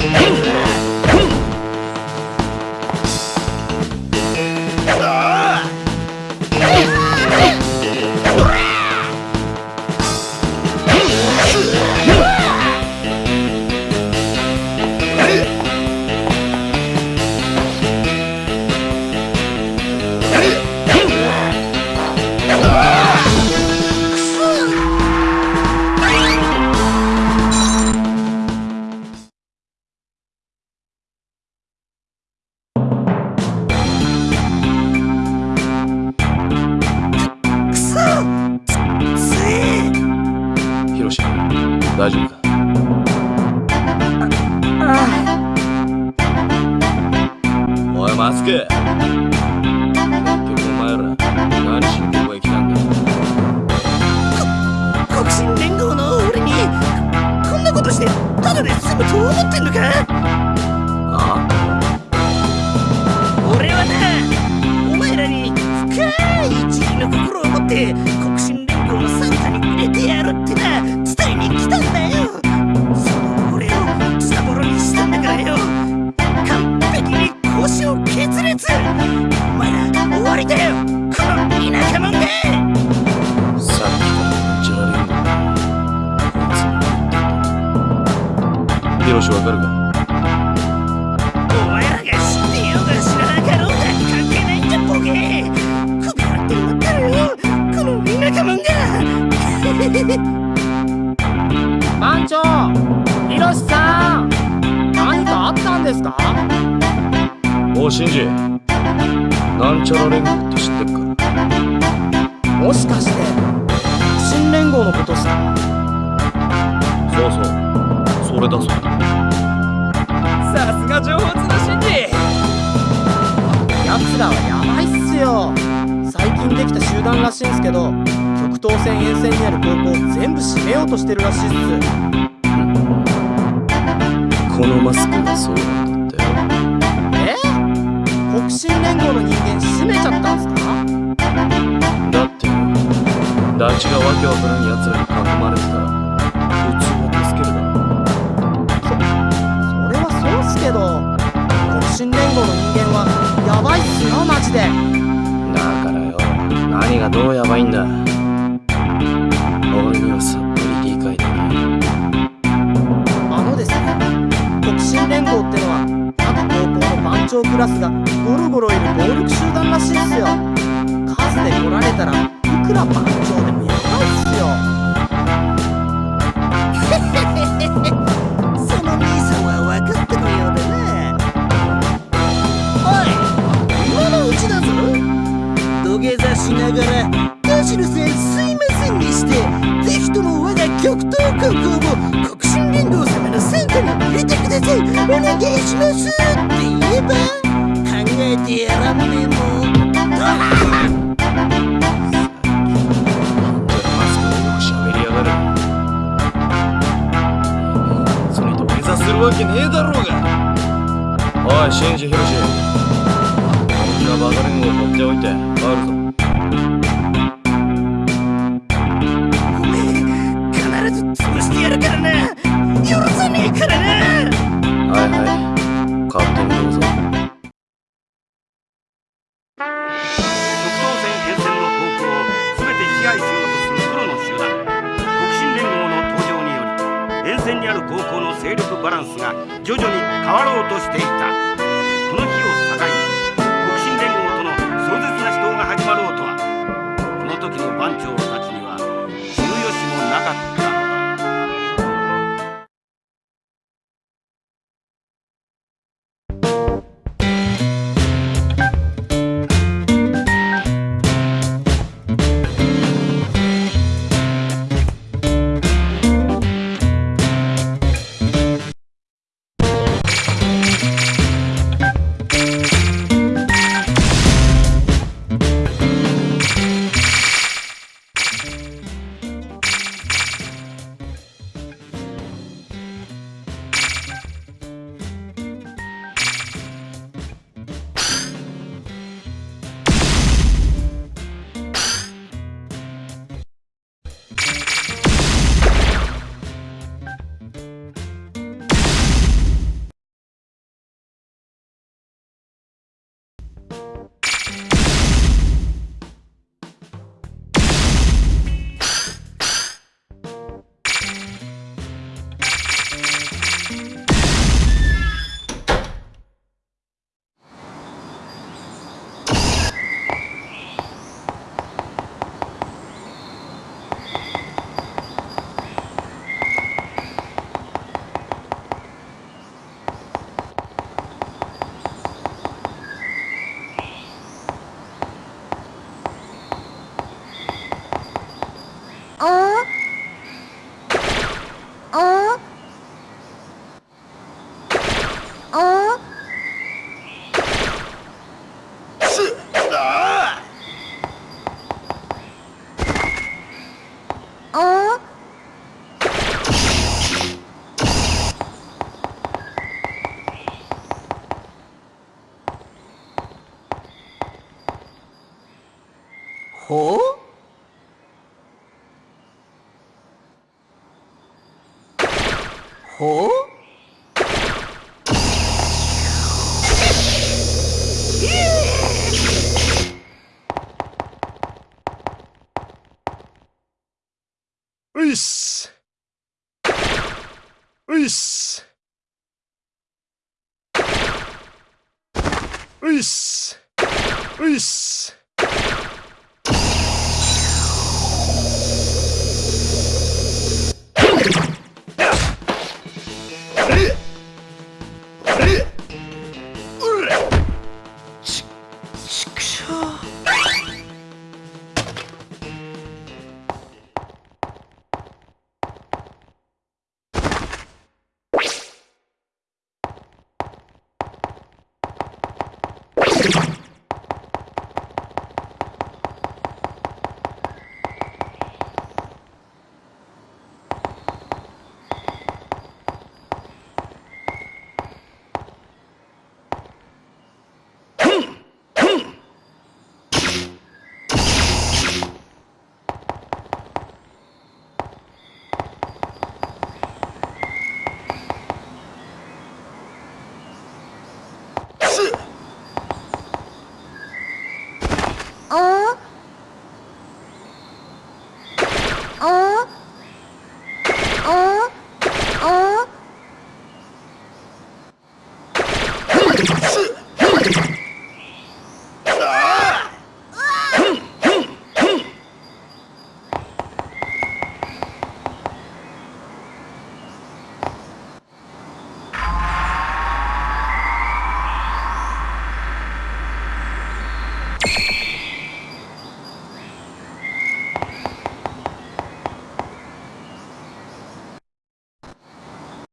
Hey! けお前ら何しに来たんだ？国心連合の俺にこんなことしてただで済むと思ってんのか？うシンジなんちゃら連合って知ってるか？もしかして新連合のことさ。そうそう。それだそうださすが上手だシンジやつらはやばいっすよ。最近できた集団らしいんすけど極東線沿線にある高校全部閉めようとしてるらしいっす。このマスクがそうだ。連合の人間閉めちゃったんすか？だって大地がわけわからん奴らに囲まれてたら普通は助けるだろそそれはそうっすけど黒新連合の人間はヤバいっすよマジで。だからよ何がどうヤバいんだ。ゴロゴロいる暴力集団らしいですよ。数で来られたらいくら番長でもやばいっすよ。その兄さんは分かってるようでね。おい今のうちだぞ。土下座しながら田代さんすいませんにしてぜひとも我が極東高校も国心連合様の戦下に入れてください。お願いしますって言えばてりぶねもそれと下座するわけねえだろうがおいシンジヒロシこんなバカリングを持っておいてあるぞ返しようとするロの集団。国進連合の登場により沿線にある高校の勢力バランスが徐々に変わろうとしていた。ほう？ういっすういっすういっすういっす